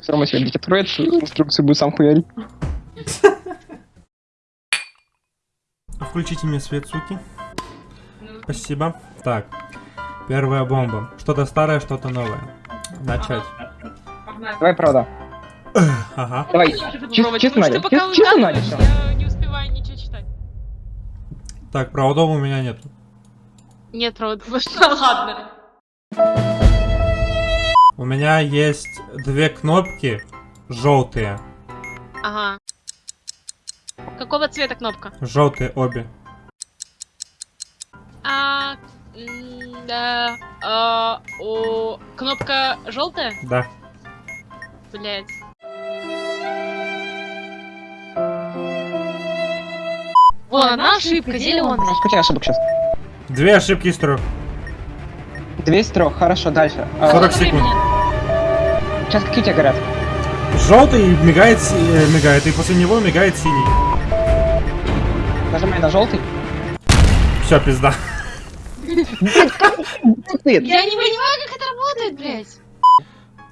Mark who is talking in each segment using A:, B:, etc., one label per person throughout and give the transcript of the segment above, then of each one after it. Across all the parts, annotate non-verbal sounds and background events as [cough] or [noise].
A: Все равно себе откроет, инструкцию будет сам хуярить. [laughs]
B: Включите мне свет, суки. Спасибо. Так. Первая бомба. Что-то старое, что-то новое. Начать.
A: Давай, правда.
B: Ага.
A: Давай. Чисто, чисто Надя. Чисто, Надя.
C: Я не успеваю ничего читать.
B: Так, проводов у меня нет.
C: Нет, проводов. [laughs] Ладно.
B: У меня есть две кнопки желтые.
C: Ага. Какого цвета кнопка?
B: Желтые обе.
C: А, да, а, о, кнопка желтая?
B: Да.
C: Блять. Вон, одна ошибка, зеленая.
A: Сколько ошибок сейчас?
B: Две ошибки из трех.
A: 203, хорошо, дальше. А,
B: 40 секунд.
A: Сейчас какие у тебя горят?
B: Желтый мигает, э, мигает, и после него мигает синий.
A: Нажимай на желтый.
B: Все, пизда.
C: Я не понимаю, как это работает, блять.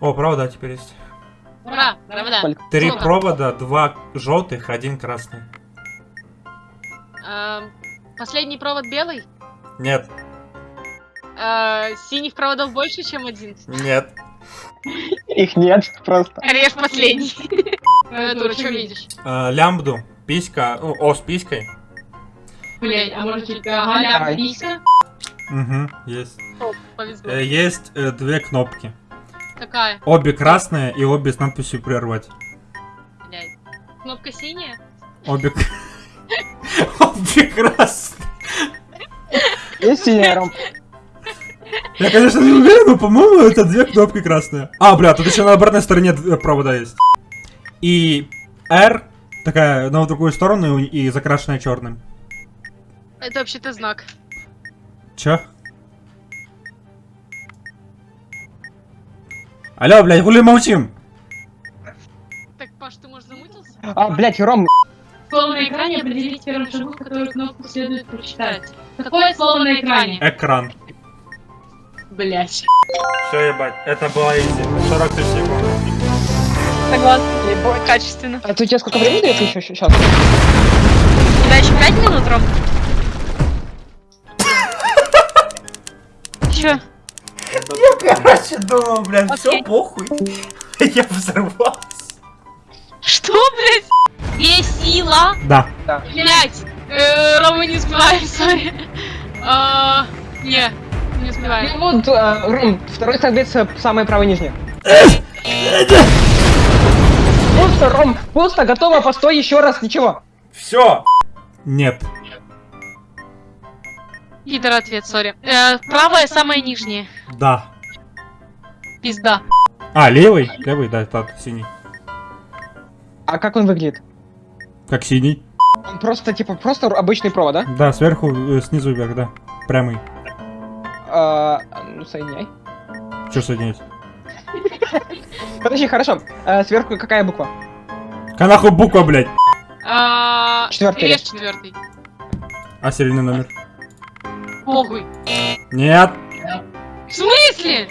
B: О, провода теперь есть.
C: Ура, провода.
B: Три
C: Сколько?
B: провода, два желтых, один красный.
C: А, Последний провод белый?
B: Нет,
C: А, Синих проводов больше, чем один?
B: нет.
A: Их нет, просто.
C: Режь последний. Клавиатура, что видишь?
B: Э, лямбду, писька, ну, о, с писькой.
C: Блять, а может чуть
A: Давай.
C: ага, писька?
B: Угу, есть. Э, есть э, две кнопки.
C: Какая?
B: Обе красные и обе с надписью прервать.
C: Блять. Кнопка синяя?
B: Обе... [laughs] Обе красные.
A: Есть синяя.
B: Я, конечно, не уверен, но, по-моему, это две кнопки красные. А, бля, тут еще на обратной стороне д- провода есть. И R такая на другую сторону и закрашенная черным.
C: Это вообще-то знак.
B: Чё? Алло, блядь, хули молчим?
C: Так, Паш, ты, может, замутился?
A: А, блядь, Ром,
D: Слово на экране определить в первом шагу, которую кнопку следует прочитать. Какое слово на экране?
B: Экран.
C: Блять.
B: Все, ебать, это было изи. 40 тысяч секунд.
C: Согласна. Качественно.
A: а ты у тебя сколько времени дает еще сейчас?
C: Да, еще 5 минут, Ром. [laughs] Чё?
B: Короче, думал, блядь, все похуй. [laughs] Я взорвался.
C: Что, блядь? Есть сила.
B: Да.
C: Блять. Э, Рома не успевает, [laughs] сори. А, Не, успеваю.
A: Ну вот, а, Ром, второй соответственно, самый правый нижний. Просто, Ром, просто готово, постой еще раз, ничего.
B: Все. Нет.
C: Пидор ответ, сори. Э, Правая самая нижняя.
B: Да.
C: Пизда.
B: А, левый? Левый, да, тот, синий.
A: А как он выглядит?
B: Как синий?
A: Он просто, типа, просто обычный провод, да?
B: Да, сверху, э, снизу вверх, да. Прямый.
A: А, ну, соединяй.
B: Че соединить?
A: Подожди, хорошо. А, сверху какая буква?
B: Канаху буква, блядь.
C: А,
A: Четвёртый.
C: Режь четвертый.
B: А серийный номер?
C: Похуй.
B: Нет.
C: В смысле?